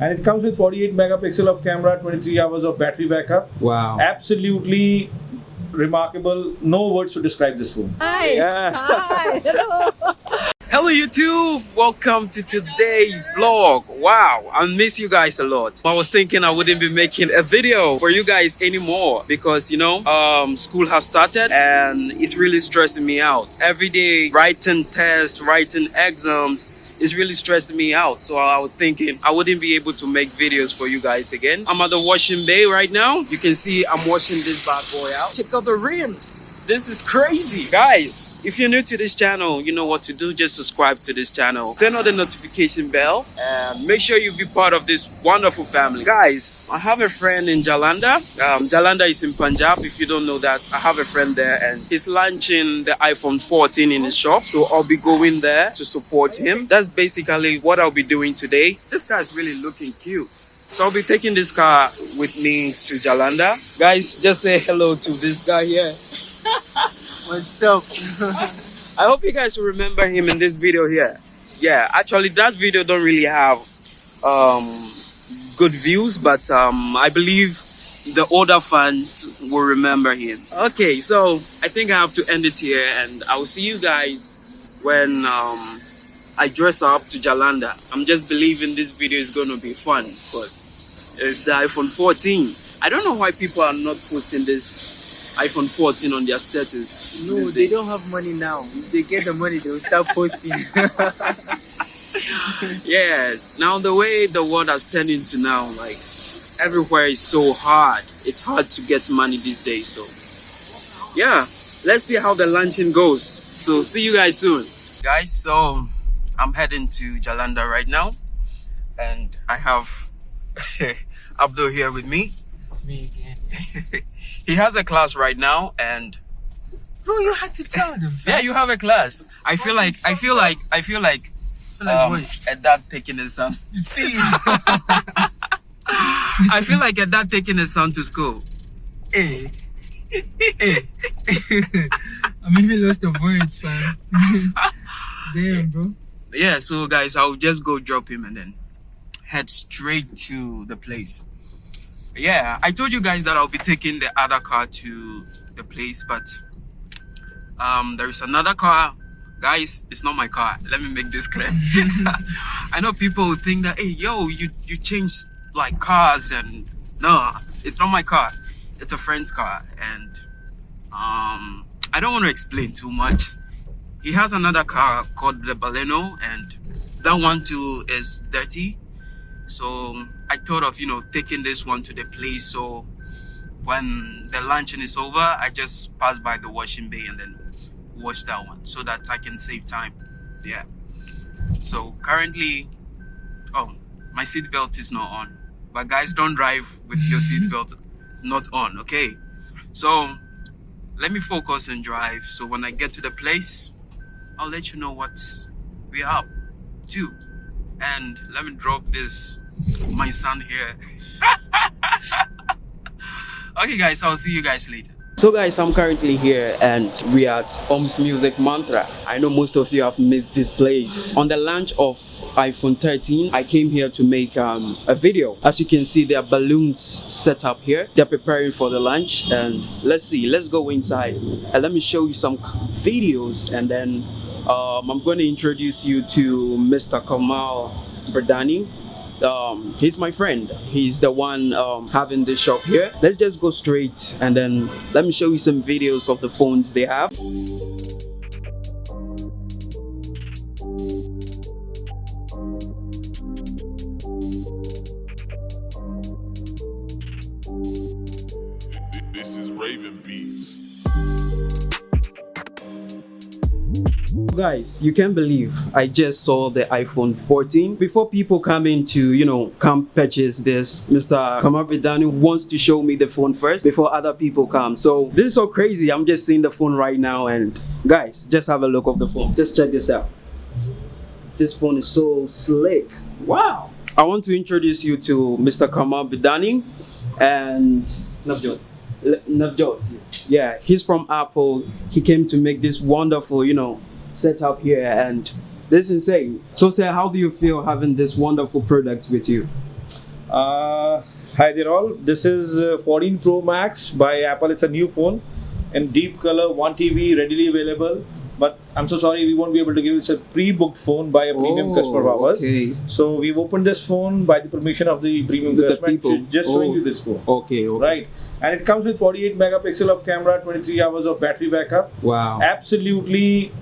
And it comes with 48 megapixel of camera, 23 hours of battery backup. Wow. Absolutely remarkable. No words to describe this phone. Hi. Yeah. Hi. Hello. Hello YouTube, welcome to today's vlog. Wow, I miss you guys a lot. I was thinking I wouldn't be making a video for you guys anymore because you know, um, school has started and it's really stressing me out. Every day writing tests, writing exams, is really stressing me out. So I was thinking I wouldn't be able to make videos for you guys again. I'm at the washing bay right now. You can see I'm washing this bad boy out. Check out the rims. This is crazy. Guys, if you're new to this channel, you know what to do. Just subscribe to this channel. Turn on the notification bell and make sure you be part of this wonderful family. Guys, I have a friend in Jalandhar. Um, Jalandhar is in Punjab. If you don't know that, I have a friend there and he's launching the iPhone 14 in his shop. So I'll be going there to support him. That's basically what I'll be doing today. This guy's really looking cute. So I'll be taking this car with me to Jalandhar. Guys, just say hello to this guy here. What's up? I hope you guys will remember him in this video here. Yeah, actually that video don't really have um, good views, but um, I believe the older fans will remember him. Okay, so I think I have to end it here and I'll see you guys when um, I dress up to Jalandhar. I'm just believing this video is going to be fun because it's the iPhone 14. I don't know why people are not posting this iPhone 14 on their status. No, they don't have money now. If they get the money, they will start posting. Yeah, now the way the world has turned into now, like everywhere is so hard. It's hard to get money these days. So, yeah, let's see how the launching goes. So, see you guys soon. Guys, so I'm heading to Jalandhar right now, and I have Abdul here with me. It's me again. he has a class right now, and Bro, you had to tell them. yeah, you have a class. I feel like I feel like I feel like feel like um, a dad taking his son. You see? I feel like a dad taking his son to school. hey. hey. I'm even lost of words, fam. Damn, bro. Yeah, so guys, I'll just go drop him and then head straight to the place. Yeah, I told you guys that I'll be taking the other car to the place, but um, there is another car. Guys, it's not my car. Let me make this clear. I know people think that, hey, yo, you you changed like cars and no, it's not my car. It's a friend's car, and um, I don't want to explain too much he has another car called the Baleno and that one too is dirty so I thought of you know taking this one to the place. So when the luncheon is over I just pass by the washing bay and then wash that one so that I can save time. Yeah. So currently oh my seat belt is not on. But guys don't drive with your seat belt not on okay? So let me focus and drive. So when I get to the place I'll let you know what we are up to. And let me drop this my son here. okay guys, I'll see you guys later. So guys, I'm currently here and we are at Om's Music Mantra. I know most of you have missed this place. On the launch of iPhone 13, I came here to make um, a video. As you can see, there are balloons set up here. They're preparing for the launch and let's see, let's go inside and let me show you some videos and then um, I'm going to introduce you to Mr. Kamal Bidani. Um, he's my friend. He's the one um, having this shop here. Let's just go straight and then let me show you some videos of the phones they have. Guys, you can't believe I just saw the iPhone 14. Before people come in to, you know, come purchase this, Mr. Kamal Bidani wants to show me the phone first before other people come. So this is so crazy. I'm just seeing the phone right now and guys, just have a look of the phone. Just check this out. This phone is so slick. Wow. I want to introduce you to Mr. Kamal Bidani and Navjot. Navjot. Yeah, he's from Apple. He came to make this wonderful, you know, setup here and this is insane. So say how do you feel having this wonderful product with you? Uh, hi there all. This is uh, 14 Pro Max by Apple. It's a new phone in deep color, 1 TB, readily available. But I'm so sorry, we won't be able to give it. It's a pre-booked phone by a premium Oh, customer of ours. okay. So we've opened this phone by the permission of the premium With customer. Just showing Oh. you this phone. Okay, okay. Right. And it comes with 48 megapixel of camera, 23 hours of battery backup. Wow. Absolutely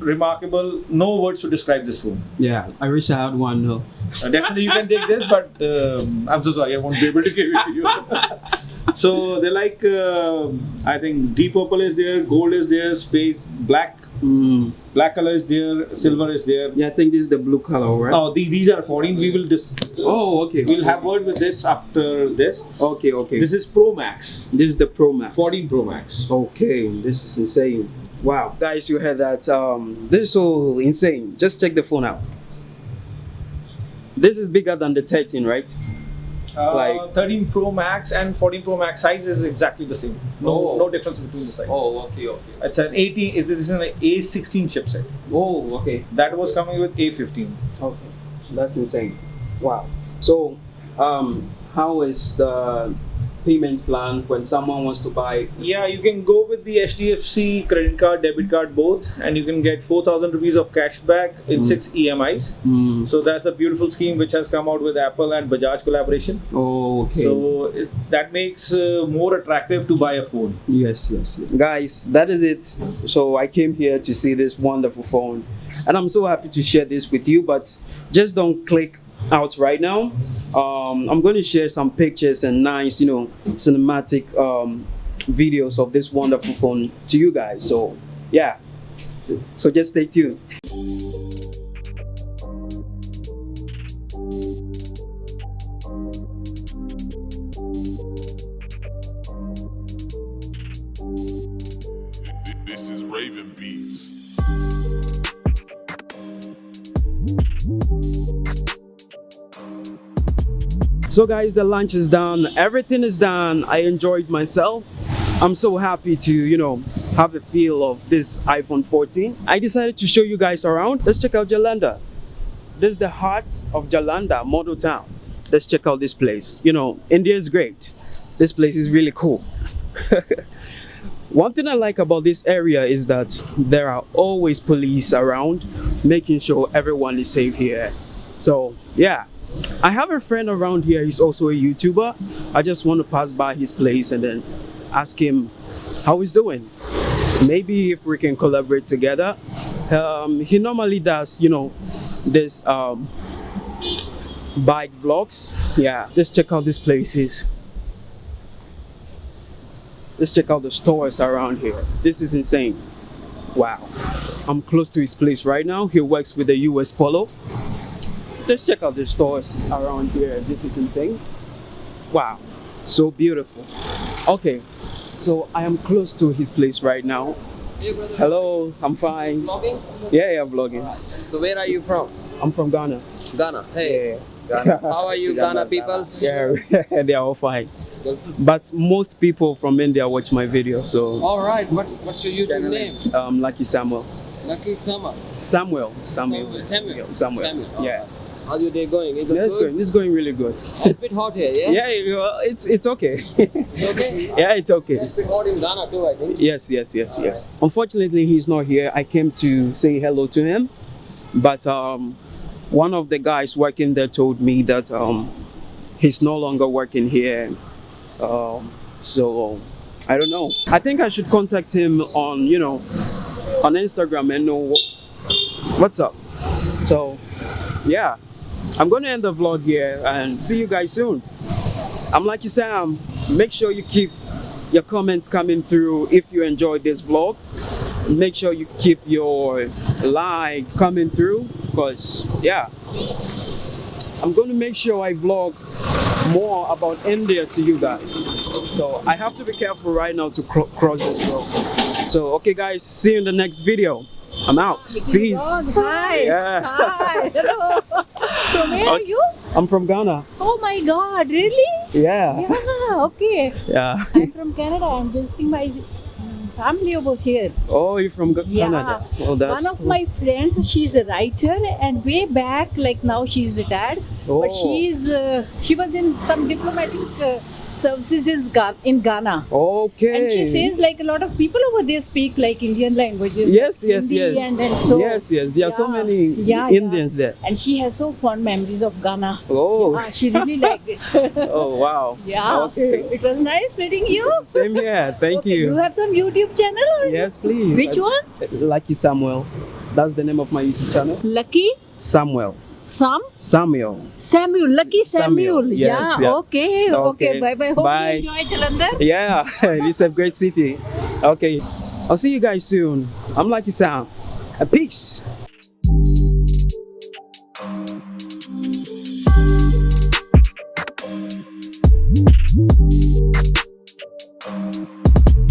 remarkable. No words to describe this phone. Yeah, I wish I had one. though. Uh, definitely you can take this, but um, I'm so sorry, I won't be able to give it to you. so they're like, uh, I think deep purple is there, gold is there, space, black, Mm. black color is there, silver is there. Yeah, I think this is the blue color, right? Oh, the, these are 14. We will just. Oh, okay. we'll have word with this after this. Okay, okay. This is Pro Max, This is the Pro Max. 14 Pro Max. Okay, this is insane. Wow. Guys, you heard that. Um, this is so insane. Just check the phone out. This is bigger than the 13, right? Uh, Like- 13 Pro Max and 14 Pro Max size is exactly the same. No, Oh. no difference between the size. Oh, okay, okay. It's an 18. This is an A16 chipset. Oh, okay. That was coming with A15. Okay. That's insane. Wow. So, um, how is the payment plan when someone wants to buy? Yeah, you can go with the HDFC credit card, debit card, both, and you can get 4,000 rupees of cash back in Mm. six EMIs. Mm. So that's a beautiful scheme which has come out with Apple and Bajaj collaboration. Oh, okay. So it, that makes uh, more attractive to buy a phone. Yes, yes, yes. Guys, that is it. So I came here to see this wonderful phone, and I'm so happy to share this with you. But just don't click out right now. Um, I'm going to share some pictures and nice, you know, cinematic um, videos of this wonderful phone to you guys. So yeah, so just stay tuned. This is Raven Beats. So guys, the lunch is done. Everything is done. I enjoyed myself. I'm so happy to, you know, have a feel of this iPhone 14. I decided to show you guys around. Let's check out Jalandhar. This is the heart of Jalandhar, model town. Let's check out this place. You know, India is great. This place is really cool. One thing I like about this area is that there are always police around making sure everyone is safe here. So, yeah. I have a friend around here, he's also a YouTuber. I just want to pass by his place and then ask him how he's doing. Maybe if we can collaborate together. Um, he normally does, you know, this um, bike vlogs. Yeah, just check out this places. Let's check out the stores around here. This is insane. Wow. I'm close to his place right now. He works with the US Polo. Let's check out the stores around here. This is insane. Wow. So beautiful. Okay. So I am close to his place right now. Hello, I'm fine. Vlogging? Yeah, yeah, I'm vlogging. So where are you from? I'm from Ghana. Ghana. Hey, Yeah. Ghana. how are you, Ghana people? Yeah, they are all fine. But most people from India watch my video, so All right. What, what's your YouTube name? um, Lucky Samuel. Lucky Summer. Samuel. Samuel. Samuel. Samuel. Samuel. Yeah. How's your day going? Is it Yeah, it's good? going. It's going really good. It's a bit hot here, yeah? Yeah, know, it's it's okay. It's okay? yeah, it's okay. It's a bit hot in Ghana too, I think. Yes, yes, yes, yes. Unfortunately, he's not here. I came to say hello to him, but um, one of the guys working there told me that um, he's no longer working here. Um, so I don't know. I think I should contact him on, you know, on Instagram and know what's up. So yeah, I'm gonna end the vlog here and see you guys soon. I'm Lucky Sam. Make sure you keep your comments coming through if you enjoyed this vlog. Make sure you keep your like coming through because yeah, I'm going to make sure I vlog more about India to you guys. So I have to be careful right now to cro- cross this road. So okay guys, see you in the next video. I'm out. Peace. Hi. Yeah. Hi. Hello. From where are you? I'm from Ghana. Oh my God. Really? Yeah. Yeah. Okay. Yeah. I'm from Canada. I'm visiting my family over here. Oh, you're from Yeah. Canada. Oh, that's One of cool. my friends, she's a writer, and way back, like now she's retired, Oh. but she's uh, she was in some diplomatic uh, services in Ghana, in Ghana. Okay. And she says like a lot of people over there speak like Indian languages. Yes, like yes, Hindi yes. And, and so, yes, yes. There are so many Yeah, yeah. Indians there. And she has so fond memories of Ghana. Oh. Ah, she really liked it. Oh, wow. yeah. Okay. So it was nice meeting you. Same here. Thank Okay, you. You have some YouTube channel or Yes, please. Which I- one? Lucky Samuel. That's the name of my YouTube channel. Lucky Samuel. Sam Samuel. Samuel. Lucky Samuel, Samuel. yes, yeah. yes. Okay. Okay. Okay, Bye bye. Hope bye. you enjoy Jalandhar. Yeah, it's a great city. Okay. I'll see you guys soon. I'm Lucky Sam. Peace.